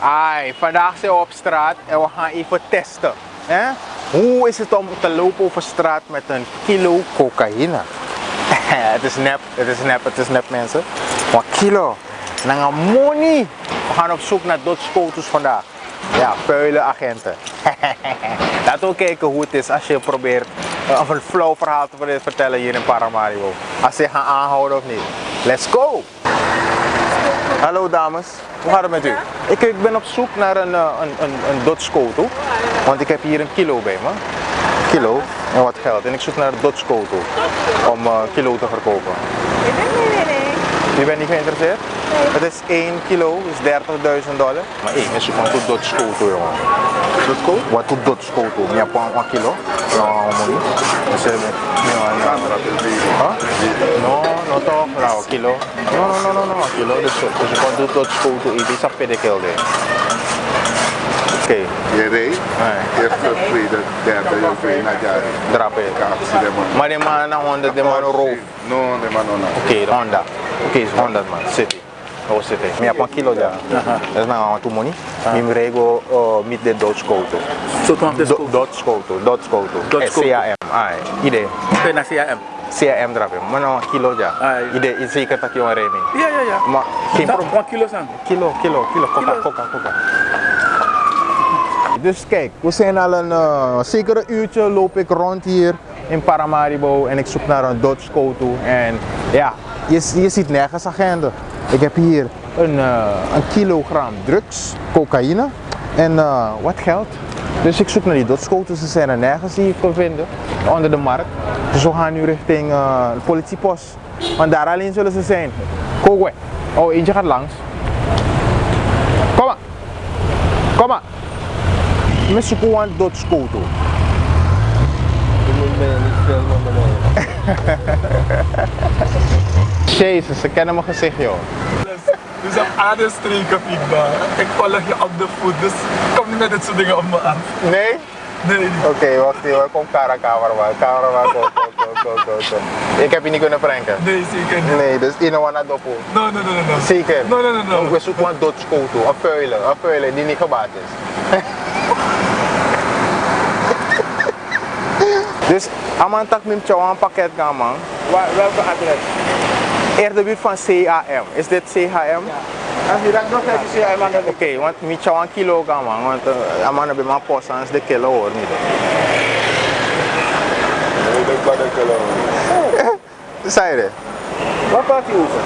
Ai, vandaag zijn we op straat en we gaan even testen. Hè? Hoe is het om te lopen over straat met een kilo cocaïne? het is nep, het is nep, het is nep mensen. Maar kilo, nanga money. We gaan op zoek naar dodgeboters vandaag. Ja, puilenagenten. Laten we kijken hoe het is als je probeert uh, een flow verhaal te vertellen hier in Paramaribo. Als ze gaan aanhouden of niet. Let's go! Hallo dames, hoe gaat het met u? Ik, ik ben op zoek naar een, uh, een, een, een want ik heb hier een kilo bij me. Kilo en wat geld. En ik zoek naar een Dodge Koto om uh, kilo te verkopen. Ik ben niet nee. Bent geïnteresseerd? Het is 1 kilo, is 30.000 dollar. Maar één is gewoon tot Dodge Koto jongen. Dodge Koto? Wat tot Dodge Koto? Ja, pa 1 kilo. Ja, money. Dus eh, ja, ja. Huh? No, no toch, nou, kilo. No, no, no, no, no, kilo. Dus, dus je kan doen Dodge Koto, het is een pedicel. Oké, Je reed, nee. eerste, tweede, derde, je naar jaar. Drap het. Actie, de man. Maar die man naar Honda, die man roof. No, de man, no, no. Oké, de Honda. Oké, is Honda man, city. Je kilo. Je Do- Dodge Koto, Dodge Koto. Dodge Eh, Koto. CAM, ai, idee. Oké, naar CRM. CAM drap je. Maar nou een kilo ja. Ai. Idee, is zeker dat je een reming. Ja, ja, ja. Maar probleem. een kilo zijn. Kilo, kilo, kilo, coca, Kilo. coca, coca. Dus kijk, we zijn al een uh, zeker een uurtje loop ik rond hier in Paramaribo en ik zoek naar een Dodge Koto. En ja, je, je ziet nergens agenda. Ik heb hier een, uh, een kilogram drugs, cocaïne en uh, wat geld. Dus ik zoek naar die Dodge Koto's, ze zijn er nergens die ik kan vinden onder de markt. Dus we gaan nu richting uh, de politiepost, want daar alleen zullen ze zijn. Kogwe. Oh, eentje gaat langs. Kom maar. Kom maar. We zoeken een. Je moet me niet filmen, meneer. Jezus, ze kennen mijn gezicht joh. Dus op aderstreken, Fiekba. Ik volg je op de voet, dus kom niet met dit soort dingen op me af. Nee? Nee, Oké, wacht even. Kom Kara cameraman. Cameraman, go, go, go, go, go, go. Ik heb je niet kunnen pranken. nee, zeker niet. Nee, dus in een dopo. No, no, no, no, no. Zeker. No, no, no, no. We zoeken een Dodge Koto, een puilen, een puilen die niet gebaat is. dus, aman tak mim chow een pakket gaan man. Waar, welke adres? Eerder buurt van CAM. Is dit CHM? Als je dat nog even ziet, man, dan Oké, want mi chow een kilo gaan man. Want uh, aman heb mijn post aan de kilo hoor niet. Ik ben een kilo. Zei je? Wat praat je over?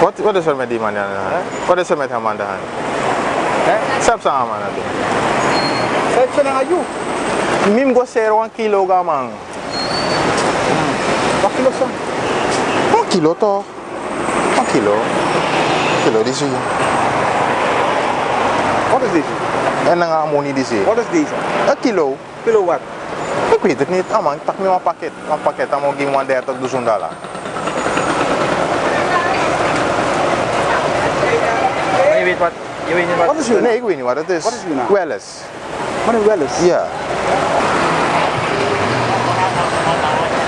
Wat, wat is er met die man aan de hand? Wat is er met hem aan de hand? Sap sa man nato. Zeg je naar jou? Mim go zero een kilo gaan man. Wat kilo zijn? Een kilo toch? Een kilo. Een kilo die zie je. Wat is deze? En dan gaan we niet die zie je. Wat is deze? Een kilo. Kilo wat? Ik weet het niet. Ah man, tak me een pakket. Een pakket, dan moet ik hem 30 duizend dollar. Maar je weet wat? Je weet niet wat? Wat is uw Nee, ik weet niet wat het is. Wat is uw naam? Welles. Wat een wel eens. Ja.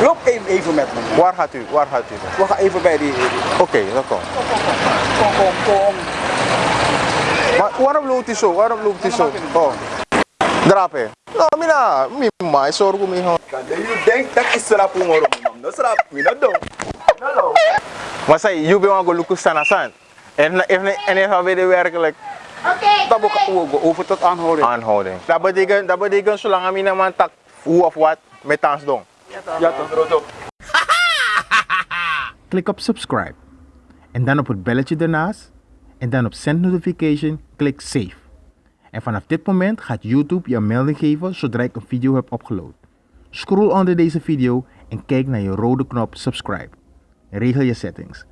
Loop even, even met me. Waar gaat u? Waar gaat u? We gaan even bij die. Oké, dat komt. Kom, kom, kom. Maar waarom loopt hij zo? Waarom loopt hij zo? Oh. Drape. Nou, mina, mi mai sorgo mi ho. Je denkt dat is serap ngoro mam. Dat serap mi dat doen. Maar zei, je bent gewoon lukken staan aan. En en en even weer werkelijk Dat we over tot aanhouding. aanhouding. Dat betekent, dat betekent zolang mina man tak hoe of wat met ons doen. Ja toch? Klik op subscribe. En dan op het belletje ernaast. En dan op send notification, klik save. En vanaf dit moment gaat YouTube je een melding geven zodra ik een video heb upgeload. Scroll onder deze video en kijk naar je rode knop subscribe. Regel je settings.